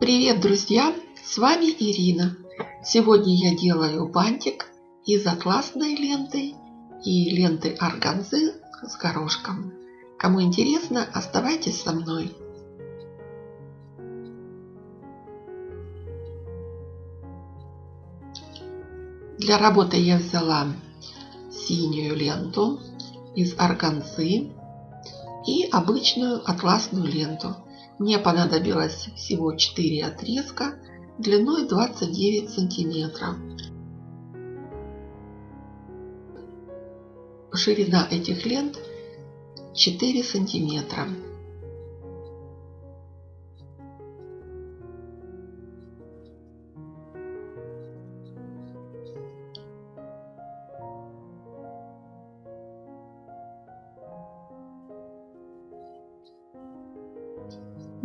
Привет, друзья! С вами Ирина. Сегодня я делаю бантик из атласной ленты и ленты органзы с горошком. Кому интересно, оставайтесь со мной. Для работы я взяла синюю ленту из органзы и обычную атласную ленту. Мне понадобилось всего 4 отрезка длиной 29 сантиметров. Ширина этих лент 4 сантиметра.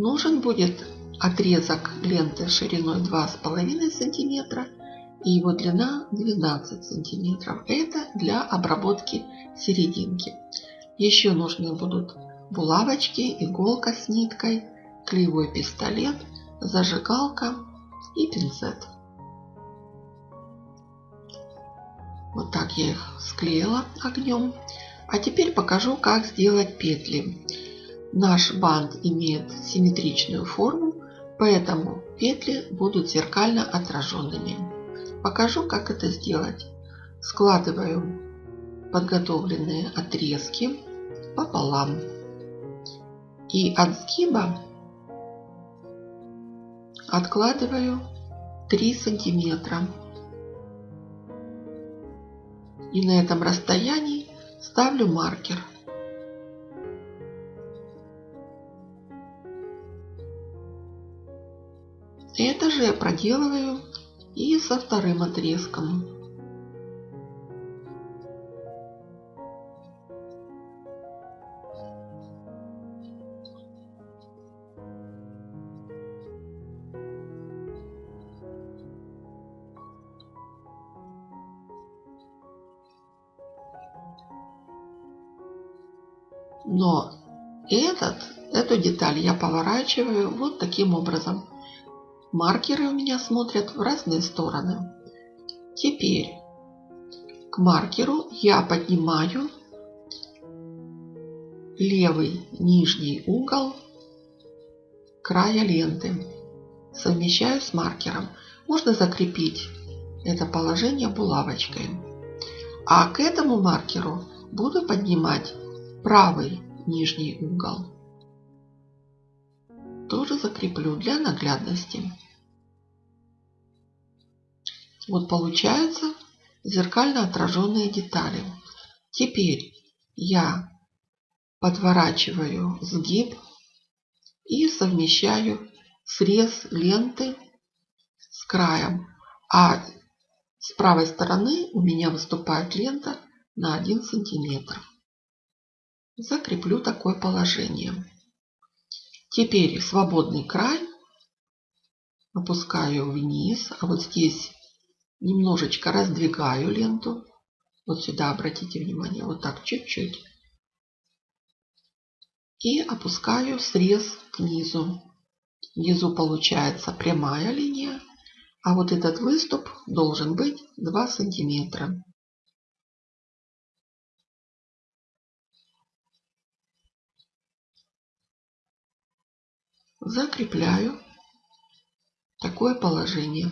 Нужен будет отрезок ленты шириной 2,5 сантиметра и его длина 12 сантиметров. Это для обработки серединки. Еще нужны будут булавочки, иголка с ниткой, клеевой пистолет, зажигалка и пинцет. Вот так я их склеила огнем. А теперь покажу, как сделать петли. Наш бант имеет симметричную форму, поэтому петли будут зеркально отраженными. Покажу, как это сделать. Складываю подготовленные отрезки пополам. И от сгиба откладываю 3 сантиметра. И на этом расстоянии ставлю маркер. Это же я проделываю и со вторым отрезком. Но этот, эту деталь я поворачиваю вот таким образом. Маркеры у меня смотрят в разные стороны. Теперь к маркеру я поднимаю левый нижний угол края ленты. Совмещаю с маркером. Можно закрепить это положение булавочкой. А к этому маркеру буду поднимать правый нижний угол. Тоже закреплю для наглядности. Вот получаются зеркально отраженные детали. Теперь я подворачиваю сгиб и совмещаю срез ленты с краем. А с правой стороны у меня выступает лента на 1 сантиметр. Закреплю такое положение. Теперь свободный край опускаю вниз, а вот здесь немножечко раздвигаю ленту. Вот сюда обратите внимание, вот так чуть-чуть. И опускаю срез к низу. Внизу получается прямая линия, а вот этот выступ должен быть 2 сантиметра. Закрепляю такое положение.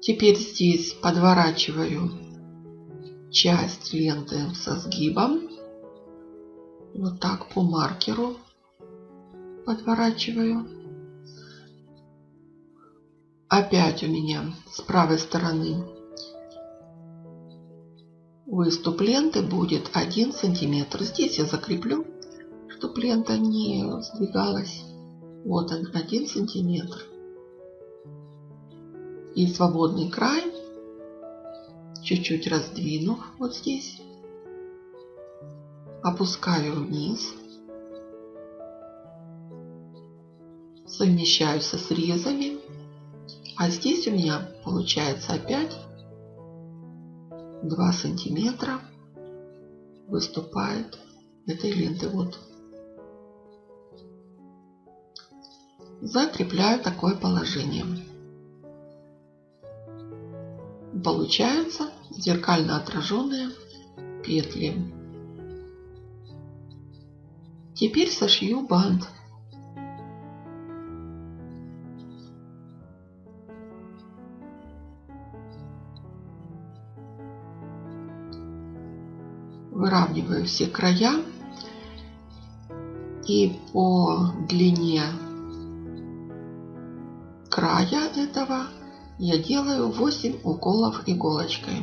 Теперь здесь подворачиваю часть ленты со сгибом. Вот так по маркеру подворачиваю. Опять у меня с правой стороны Выступ ленты будет 1 сантиметр. Здесь я закреплю, чтобы лента не сдвигалась. Вот он, 1 сантиметр. И свободный край, чуть-чуть раздвинув вот здесь, опускаю вниз, совмещаю со срезами. А здесь у меня получается опять 2 сантиметра выступает этой ленты. Вот. Закрепляю такое положение. Получаются зеркально отраженные петли. Теперь сошью бант. Выравниваю все края и по длине края этого я делаю 8 уколов иголочкой.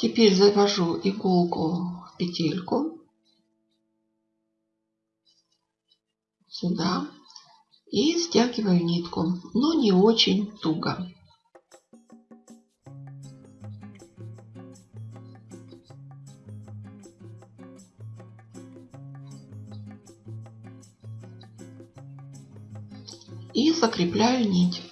Теперь завожу иголку в петельку сюда и стягиваю нитку, но не очень туго. И закрепляю нить.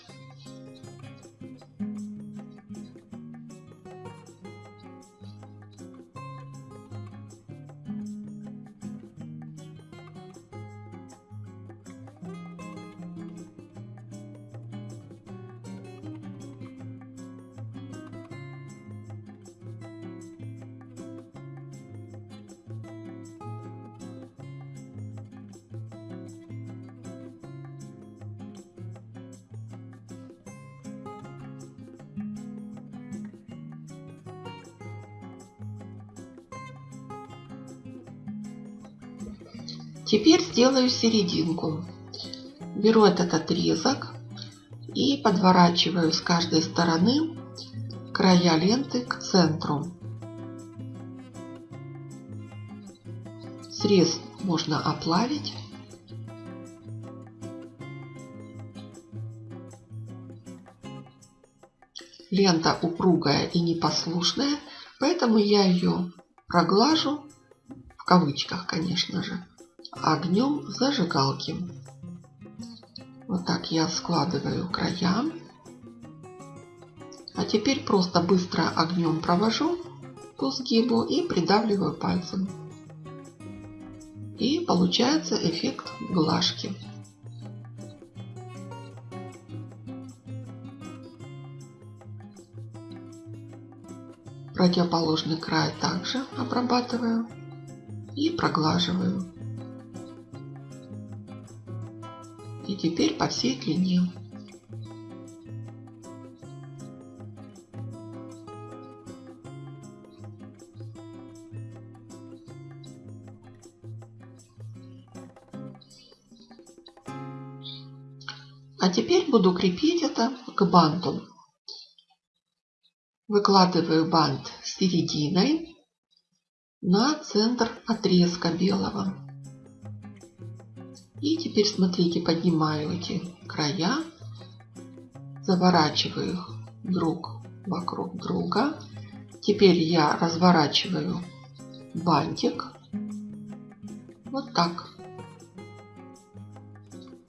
Теперь сделаю серединку. Беру этот отрезок и подворачиваю с каждой стороны края ленты к центру. Срез можно оплавить. Лента упругая и непослушная, поэтому я ее проглажу, в кавычках, конечно же огнем зажигалки. Вот так я складываю края. А теперь просто быстро огнем провожу по сгибу и придавливаю пальцем. И получается эффект глажки. Противоположный край также обрабатываю и проглаживаю. И теперь по всей длине. А теперь буду крепить это к банту. Выкладываю бант серединой на центр отрезка белого. И теперь смотрите, поднимаю эти края, заворачиваю их друг вокруг друга. Теперь я разворачиваю бантик вот так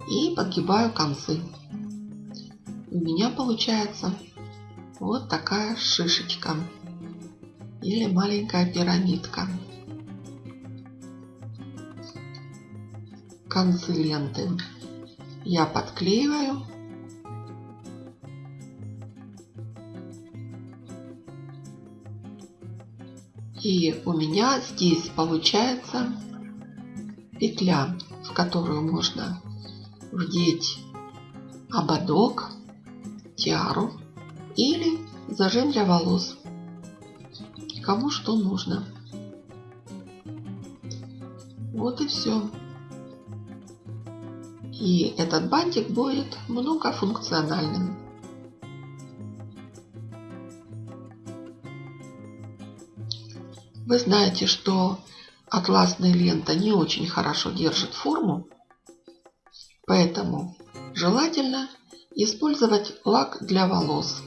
и подгибаю концы. У меня получается вот такая шишечка или маленькая пирамидка. Концы ленты я подклеиваю. И у меня здесь получается петля, в которую можно вдеть ободок, тиару или зажим для волос. Кому что нужно. Вот и все. И этот бантик будет многофункциональным. Вы знаете, что атласная лента не очень хорошо держит форму, поэтому желательно использовать лак для волос.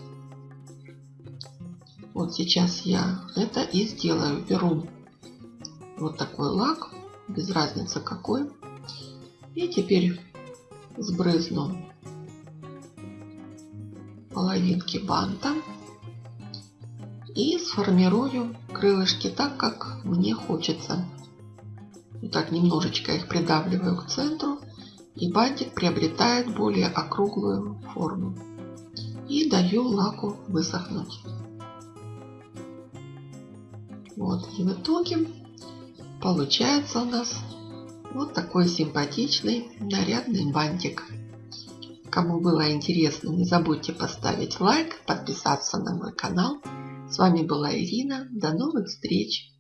Вот сейчас я это и сделаю. Беру вот такой лак, без разницы какой. И теперь сбрызну половинки банта и сформирую крылышки так, как мне хочется. Вот так немножечко их придавливаю к центру, и бантик приобретает более округлую форму. И даю лаку высохнуть. Вот, и в итоге получается у нас вот такой симпатичный нарядный бантик. Кому было интересно, не забудьте поставить лайк, подписаться на мой канал. С вами была Ирина. До новых встреч!